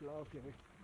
blau aufgeregt.